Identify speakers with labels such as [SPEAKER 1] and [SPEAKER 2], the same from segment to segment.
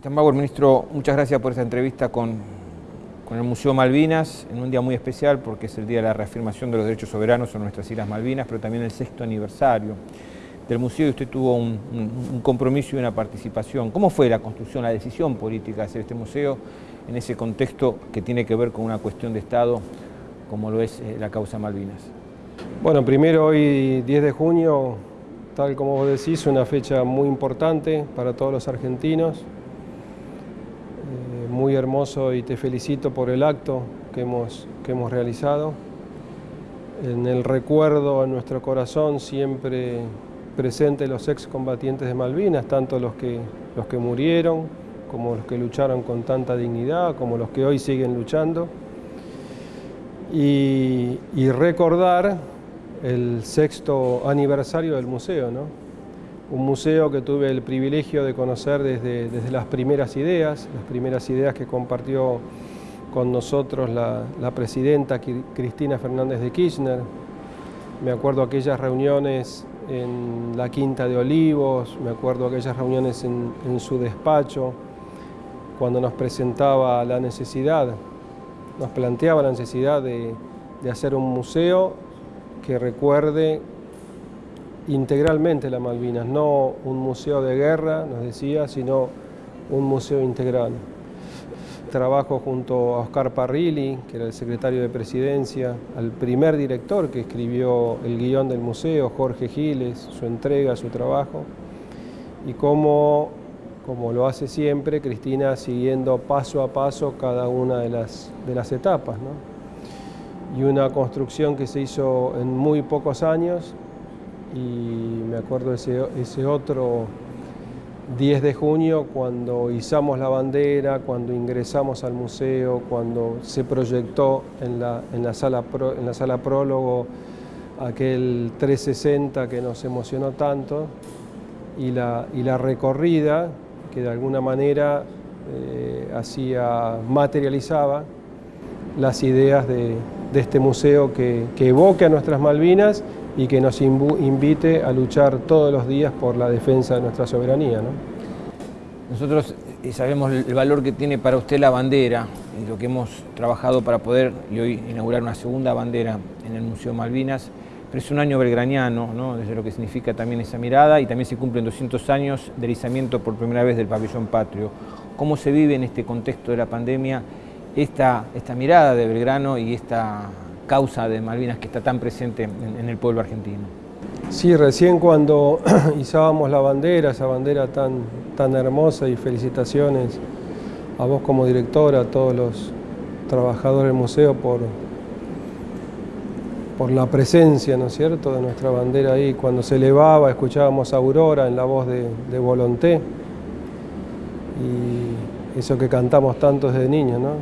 [SPEAKER 1] Tambagor, ministro, muchas gracias por esta entrevista con, con el Museo Malvinas, en un día muy especial porque es el día de la reafirmación de los derechos soberanos en nuestras Islas Malvinas, pero también el sexto aniversario del museo y usted tuvo un, un, compromiso y una participación. ¿Cómo fue la construcción, la decisión política de hacer este museo en ese contexto que tiene que ver con una cuestión de Estado como lo es eh, la causa Malvinas?
[SPEAKER 2] Bueno, primero hoy 10 de junio, tal como vos decís, una fecha muy importante para todos los argentinos, muy hermoso y te felicito por el acto que hemos, que hemos realizado. En el recuerdo, en nuestro corazón, siempre presente los excombatientes de Malvinas, tanto los que, los que murieron, como los que lucharon con tanta dignidad, como los que hoy siguen luchando. Y, y recordar el sexto aniversario del museo, ¿no? Un museo que tuve el privilegio de conocer desde, desde, las primeras ideas, las primeras ideas que compartió con nosotros la, presidenta Cristina Fernández de Kirchner. Me acuerdo aquellas reuniones en la Quinta de Olivos, me acuerdo aquellas reuniones en, en su despacho, cuando nos presentaba la necesidad, nos planteaba la necesidad de, de hacer un museo que recuerde integralmente la Malvinas, no un museo de guerra, nos decía, sino un museo integral. Trabajo junto a Oscar Parrilli, que era el secretario de Presidencia, al primer director que escribió el guion del museo, Jorge Giles, su entrega, su trabajo, y cómo, como lo hace siempre, Cristina siguiendo paso a paso cada una de las, de las etapas. ¿no? Y una construcción que se hizo en muy pocos años, y me acuerdo ese, otro 10 de junio cuando izamos la bandera, cuando ingresamos al museo, cuando se proyectó en la, en la, sala, en la sala prólogo aquel 360 que nos emocionó tanto y la, y la recorrida que de alguna manera eh, hacía, materializaba las ideas de, de este museo que, que evoque a nuestras Malvinas y que nos invite a luchar todos los días por la defensa de nuestra soberanía. ¿no?
[SPEAKER 1] Nosotros eh, sabemos el valor que tiene para usted la bandera, y lo que hemos trabajado para poder hoy inaugurar una segunda bandera en el Museo Malvinas, pero es un año belgraniano, ¿no? desde lo que significa también esa mirada, y también se cumplen 200 años del izamiento por primera vez del pabellón patrio. ¿Cómo se vive en este contexto de la pandemia esta, esta mirada de Belgrano y esta causa de Malvinas que está tan presente en, el pueblo argentino.
[SPEAKER 2] Sí, recién cuando izábamos la bandera, esa bandera tan, tan hermosa y felicitaciones a vos como directora, a todos los trabajadores del museo por, por la presencia, ¿no es cierto?, de nuestra bandera ahí. Cuando se elevaba, escuchábamos Aurora en la voz de, de Volonté y eso que cantamos tanto desde niños, ¿no?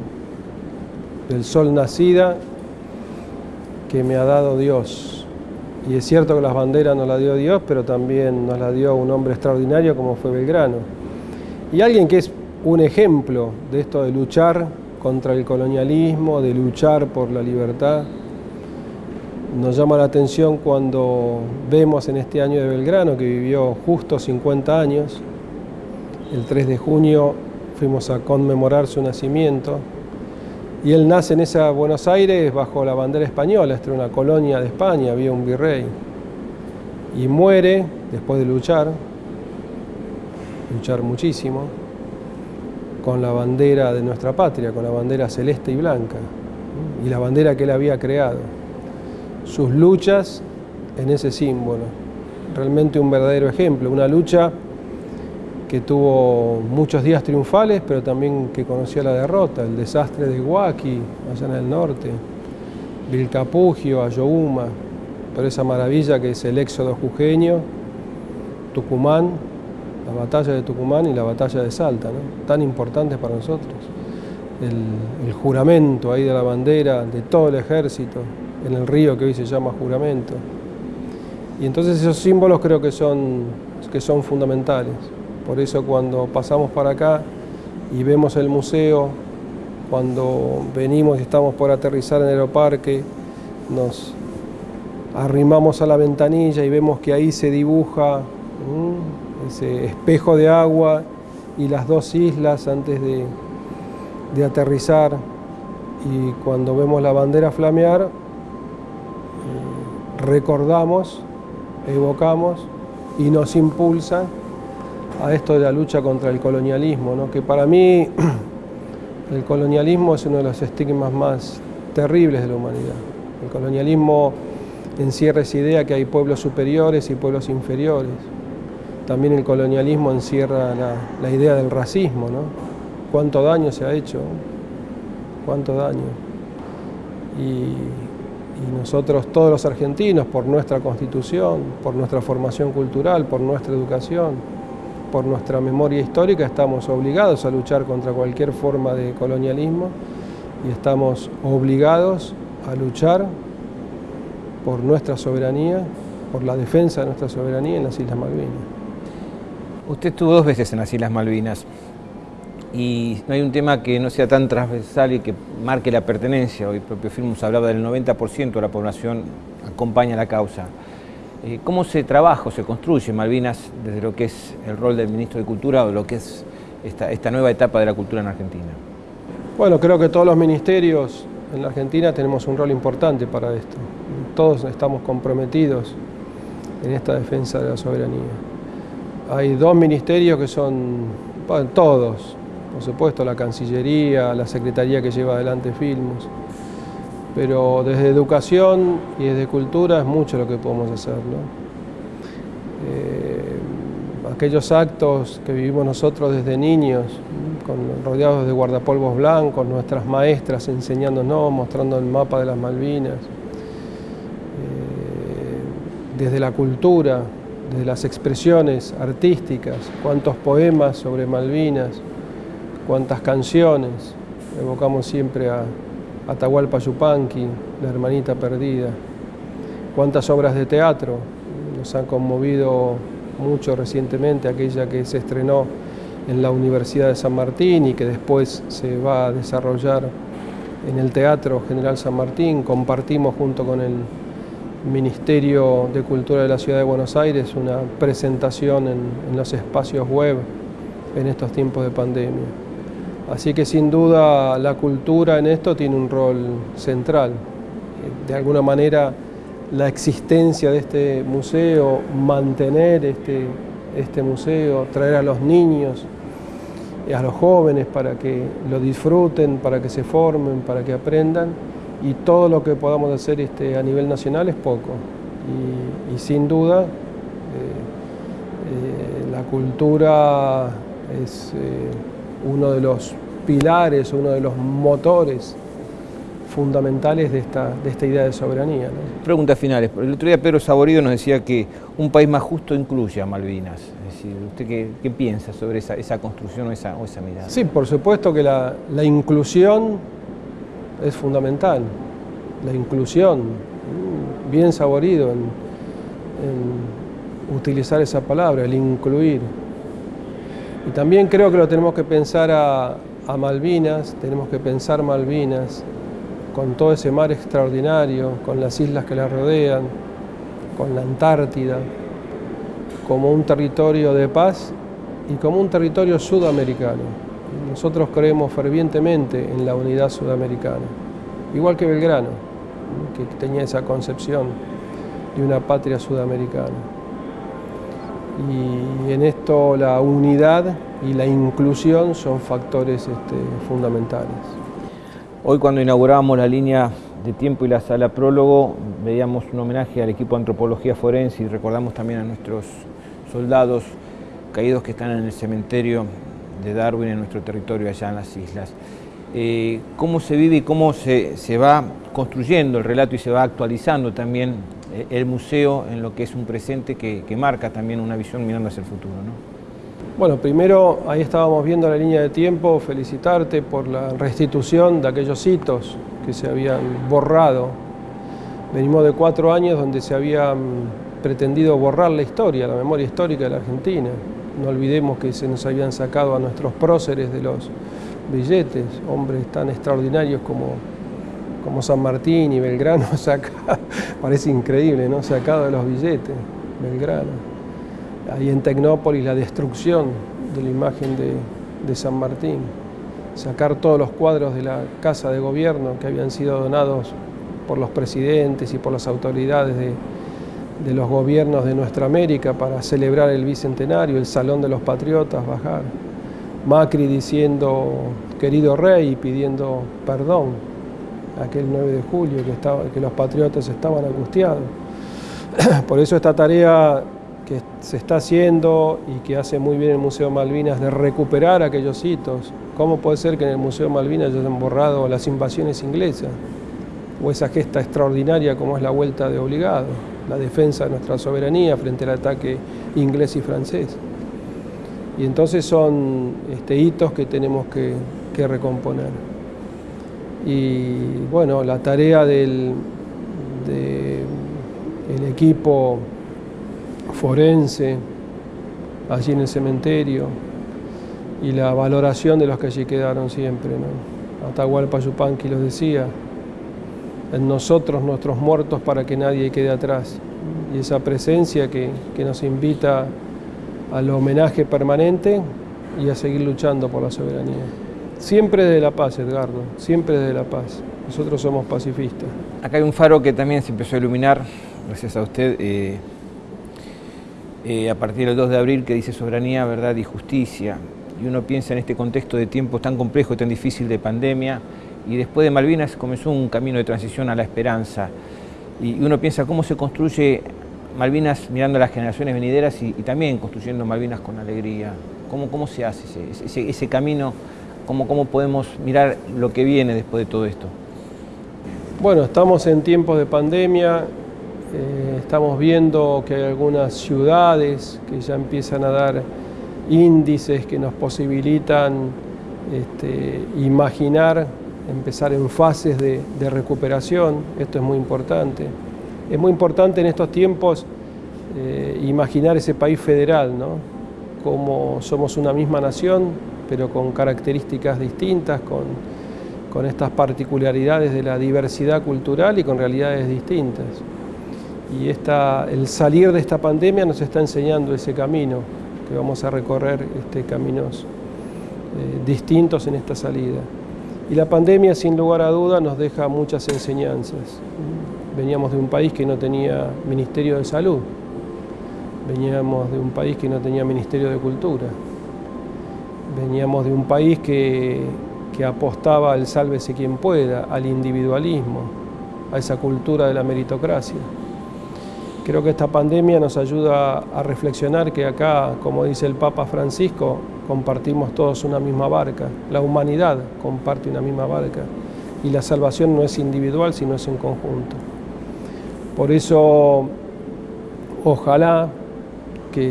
[SPEAKER 2] Del sol nacida que me ha dado Dios. Y es cierto que las banderas nos las dio Dios, pero también nos las dio un hombre extraordinario como fue Belgrano. Y alguien que es un ejemplo de esto de luchar contra el colonialismo, de luchar por la libertad. Nos llama la atención cuando vemos en este año de Belgrano, que vivió justo 50 años, el 3 de junio fuimos a conmemorar su nacimiento, y él nace en esa Buenos Aires bajo la bandera española, esta era una colonia de España, había un virrey. Y muere después de luchar, luchar muchísimo, con la bandera de nuestra patria, con la bandera celeste y blanca, y la bandera que él había creado. Sus luchas en ese símbolo, realmente un verdadero ejemplo, una lucha que tuvo muchos días triunfales, pero también que conoció la derrota, el desastre de Huaki, allá en el norte, Vilcapugio, Ayohuma, pero esa maravilla que es el éxodo jujeño, Tucumán, la batalla de Tucumán y la batalla de Salta, tan importantes para nosotros. El, el juramento ahí de la bandera de todo el ejército en el río que hoy se llama juramento. Y entonces esos símbolos creo que son, que son fundamentales. Por eso cuando pasamos para acá y vemos el museo, cuando venimos y estamos por aterrizar en el aeroparque, nos arrimamos a la ventanilla y vemos que ahí se dibuja ese espejo de agua y las dos islas antes de, de aterrizar. Y cuando vemos la bandera flamear, eh, recordamos, evocamos y nos impulsa a esto de la lucha contra el colonialismo, ¿no? que para mí el colonialismo es uno de los estigmas más terribles de la humanidad. El colonialismo encierra esa idea que hay pueblos superiores y pueblos inferiores. También el colonialismo encierra la, idea del racismo, ¿no? Cuánto daño se ha hecho, cuánto daño. Y, y nosotros, todos los argentinos, por nuestra constitución, por nuestra formación cultural, por nuestra educación, por nuestra memoria histórica, estamos obligados a luchar contra cualquier forma de colonialismo y estamos obligados a luchar por nuestra soberanía, por la defensa de nuestra soberanía en las Islas Malvinas.
[SPEAKER 1] Usted estuvo dos veces en las Islas Malvinas y no hay un tema que no sea tan transversal y que marque la pertenencia. Hoy el propio Filmus hablaba del 90% de la población acompaña la causa. Eh, ¿Cómo se trabaja o se construye Malvinas desde lo que es el rol del Ministro de Cultura o lo que es esta, nueva etapa de la cultura en Argentina?
[SPEAKER 2] Bueno, creo que todos los ministerios en la Argentina tenemos un rol importante para esto. Todos estamos comprometidos en esta defensa de la soberanía. Hay dos ministerios que son, todos, por supuesto la Cancillería, la Secretaría que lleva adelante Filmus, pero desde educación y desde cultura es mucho lo que podemos hacer. Eh, aquellos actos que vivimos nosotros desde niños, rodeados de guardapolvos blancos, nuestras maestras enseñándonos, mostrando el mapa de las Malvinas, eh, desde la cultura, desde las expresiones artísticas, cuántos poemas sobre Malvinas, cuántas canciones, evocamos siempre a Atahualpa Yupanqui, La hermanita perdida. Cuántas obras de teatro nos han conmovido mucho recientemente, aquella que se estrenó en la Universidad de San Martín y que después se va a desarrollar en el Teatro General San Martín. Compartimos junto con el Ministerio de Cultura de la Ciudad de Buenos Aires una presentación en, en los espacios web en estos tiempos de pandemia. Así que sin duda la cultura en esto tiene un rol central. De alguna manera la existencia de este museo, mantener este, este museo, traer a los niños, y a los jóvenes para que lo disfruten, para que se formen, para que aprendan y todo lo que podamos hacer este, a nivel nacional es poco. Y, sin duda eh, eh, la cultura es eh, uno de los pilares, uno de los motores fundamentales de esta, de esta idea de soberanía.
[SPEAKER 1] Preguntas finales. El otro día Pedro Saborido nos decía que un país más justo incluye a Malvinas. Es decir, ¿usted qué, piensa sobre esa, esa construcción o esa, o esa, mirada?
[SPEAKER 2] Sí, por supuesto que la, la inclusión es fundamental. La inclusión, mm, bien saborido en, en utilizar esa palabra, el incluir. Y también creo que lo tenemos que pensar a, Malvinas, tenemos que pensar Malvinas con todo ese mar extraordinario, con las islas que la rodean, con la Antártida, como un territorio de paz y como un territorio sudamericano. Nosotros creemos fervientemente en la unidad sudamericana, igual que Belgrano, que tenía esa concepción de una patria sudamericana y en la unidad y la inclusión son factores este, fundamentales.
[SPEAKER 1] Hoy cuando inauguramos la línea de tiempo y la sala prólogo, veíamos un homenaje al equipo de antropología forense y recordamos también a nuestros soldados caídos que están en el cementerio de Darwin en nuestro territorio allá en las islas. Eh, ¿Cómo se vive y cómo se, se va construyendo el relato y se va actualizando también el museo en lo que es un presente que, marca también una visión mirando hacia el futuro.
[SPEAKER 2] Bueno, primero ahí estábamos viendo la línea de tiempo, felicitarte por la restitución de aquellos hitos que se habían borrado. Venimos de cuatro años donde se había pretendido borrar la historia, la memoria histórica de la Argentina. No olvidemos que se nos habían sacado a nuestros próceres de los billetes, hombres tan extraordinarios como como San Martín y Belgrano, saca, parece increíble, ¿no? Sacado de los billetes, Belgrano. Ahí en Tecnópolis la destrucción de la imagen de, San Martín, sacar todos los cuadros de la Casa de Gobierno que habían sido donados por los presidentes y por las autoridades de, de los gobiernos de nuestra América para celebrar el bicentenario, el Salón de los Patriotas, bajar. Macri diciendo, querido rey, pidiendo perdón, aquel 9 de julio, que, los patriotas estaban angustiados. Por eso esta tarea que se está haciendo y que hace muy bien el Museo Malvinas de recuperar aquellos hitos. ¿Cómo puede ser que en el Museo Malvinas hayan borrado las invasiones inglesas? O esa gesta extraordinaria como es la vuelta de obligado, la defensa de nuestra soberanía frente al ataque inglés y francés. Y entonces son este, hitos que tenemos que, recomponer. Y bueno, la tarea del equipo forense allí en el cementerio y la valoración de los que allí quedaron siempre. ¿no? Atahualpa Yupanqui los decía, en nosotros nuestros muertos para que nadie quede atrás. Y esa presencia que, que nos invita al homenaje permanente y a seguir luchando por la soberanía. Siempre de la paz, Edgardo, siempre de la paz. Nosotros somos pacifistas.
[SPEAKER 1] Acá hay un faro que también se empezó a iluminar, gracias a usted, eh, eh, a partir del 2 de abril, que dice soberanía, verdad y justicia. Y uno piensa en este contexto de tiempos tan complejo tan difícil de pandemia, y después de Malvinas comenzó un camino de transición a la esperanza. Y uno piensa cómo se construye Malvinas mirando a las generaciones venideras y, también construyendo Malvinas con alegría. ¿Cómo, cómo se hace ese, ese, camino? ¿Cómo, ¿Cómo podemos mirar lo que viene después de todo esto?
[SPEAKER 2] Bueno, estamos en tiempos de pandemia, eh, estamos viendo que hay algunas ciudades que ya empiezan a dar índices que nos posibilitan este, imaginar, empezar en fases de, de recuperación, esto es muy importante. Es muy importante en estos tiempos eh, imaginar ese país federal, ¿no? Como somos una misma nación, pero con características distintas, con, con estas particularidades de la diversidad cultural y con realidades distintas. Y esta, el salir de esta pandemia nos está enseñando ese camino, que vamos a recorrer este, caminos eh, distintos en esta salida. Y la pandemia, sin lugar a duda, nos deja muchas enseñanzas veníamos de un país que no tenía Ministerio de Salud, veníamos de un país que no tenía Ministerio de Cultura, veníamos de un país que, apostaba al sálvese quien pueda, al individualismo, a esa cultura de la meritocracia. Creo que esta pandemia nos ayuda a reflexionar que acá, como dice el Papa Francisco, compartimos todos una misma barca, la humanidad comparte una misma barca y la salvación no es individual, sino es en conjunto. Por eso, ojalá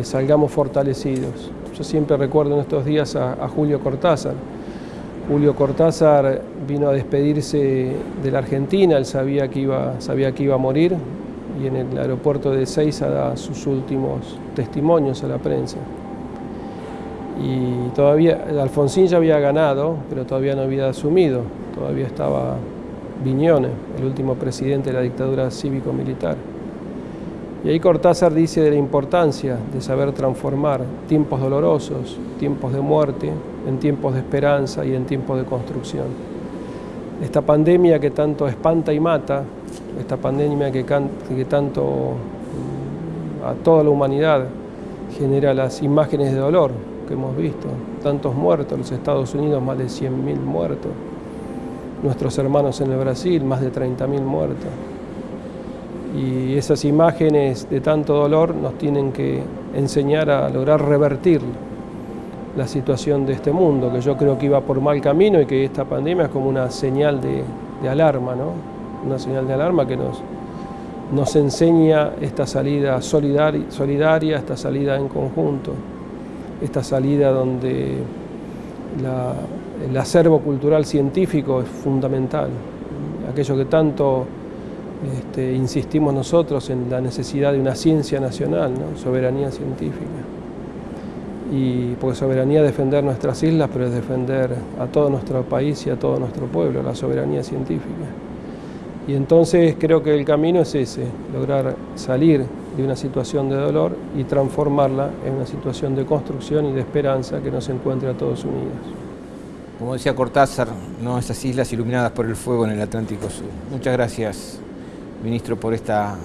[SPEAKER 2] salgamos fortalecidos. Yo siempre recuerdo en estos días a, Julio Cortázar. Julio Cortázar vino a despedirse de la Argentina, él sabía que iba, sabía que iba a morir y en el aeropuerto de Seiza da sus últimos testimonios a la prensa. Y todavía, Alfonsín ya había ganado, pero todavía no había asumido, todavía estaba Viñones, el último presidente de la dictadura cívico-militar. Y ahí Cortázar dice de la importancia de saber transformar tiempos dolorosos, tiempos de muerte, en tiempos de esperanza y en tiempos de construcción. Esta pandemia que tanto espanta y mata, esta pandemia que, tanto mm, a toda la humanidad genera las imágenes de dolor que hemos visto, tantos muertos, los Estados Unidos más de 100.000 muertos, nuestros hermanos en el Brasil, más de 30.000 muertos. Y esas imágenes de tanto dolor nos tienen que enseñar a lograr revertir la situación de este mundo, que yo creo que iba por mal camino y que esta pandemia es como una señal de, alarma, ¿no? una señal de alarma que nos, nos enseña esta salida solidaria, esta salida en conjunto, esta salida donde el acervo cultural científico es fundamental. Aquello que tanto este, insistimos nosotros en la necesidad de una ciencia nacional, soberanía científica. Y porque soberanía es defender nuestras islas, pero es defender a todo nuestro país y a todo nuestro pueblo, la soberanía científica. Y entonces creo que el camino es ese, lograr salir de una situación de dolor y transformarla en una situación de construcción y de esperanza que nos encuentre a todos unidos.
[SPEAKER 1] Como decía Cortázar, ¿no? esas islas iluminadas por el fuego en el Atlántico Sur. Muchas gracias, ministro, por, esta,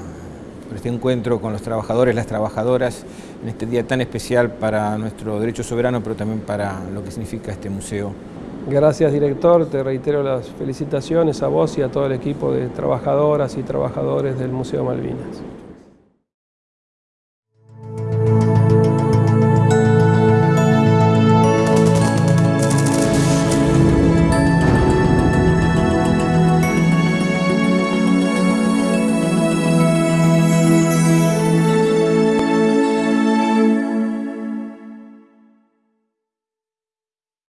[SPEAKER 1] por este encuentro con los trabajadores, las trabajadoras, en este día tan especial para nuestro derecho soberano, pero también para lo que significa este museo.
[SPEAKER 2] Gracias, director. Te reitero las felicitaciones a vos y a todo el equipo de trabajadoras y trabajadores del Museo Malvinas.